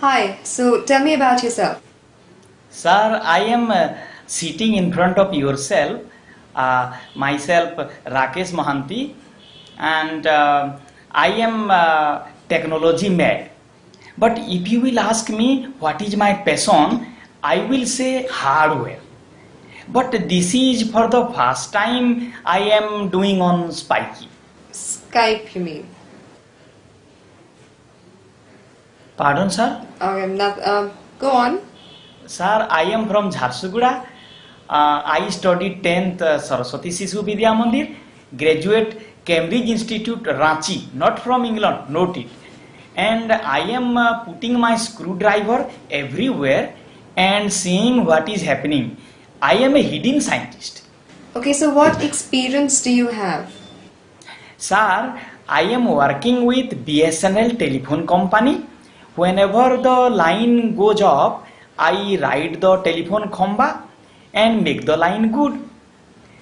Hi, so tell me about yourself. Sir, I am uh, sitting in front of yourself, uh, myself Rakesh Mohanty, and uh, I am uh, technology mad. But if you will ask me what is my passion, I will say hardware. But this is for the first time I am doing on Spiky. Skype, you mean? Pardon, sir? Okay, not, um, go on. Sir, I am from Jharsuguda. Uh, I studied 10th uh, Saraswati Sishu Vidya Mandir, graduate Cambridge Institute Ranchi, not from England, note it. And I am uh, putting my screwdriver everywhere and seeing what is happening. I am a hidden scientist. Okay, so what experience do you have? Sir, I am working with BSNL telephone company. Whenever the line goes up, I ride the telephone khamba and make the line good.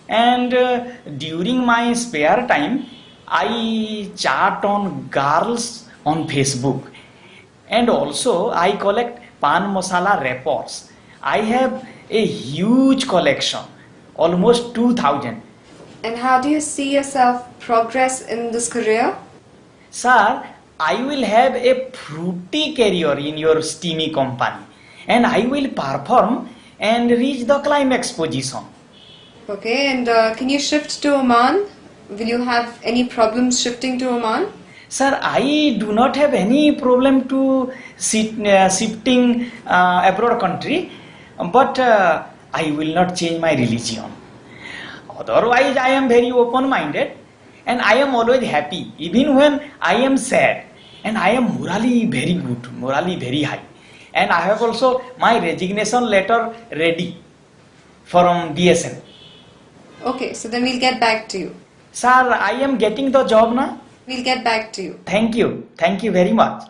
And uh, during my spare time, I chat on girls on Facebook. And also, I collect pan masala reports I have a huge collection, almost 2000. And how do you see yourself progress in this career? Sir, I will have a fruity career in your steamy company and I will perform and reach the climax position. Okay, and uh, can you shift to Oman? Will you have any problems shifting to Oman? Sir, I do not have any problem to sit, uh, shifting uh, abroad country, but uh, I will not change my religion. Otherwise, I am very open-minded and I am always happy, even when I am sad. And I am morally very good, morally very high. And I have also my resignation letter ready from BSN. Okay, so then we'll get back to you. Sir, I am getting the job now. We'll get back to you. Thank you. Thank you very much.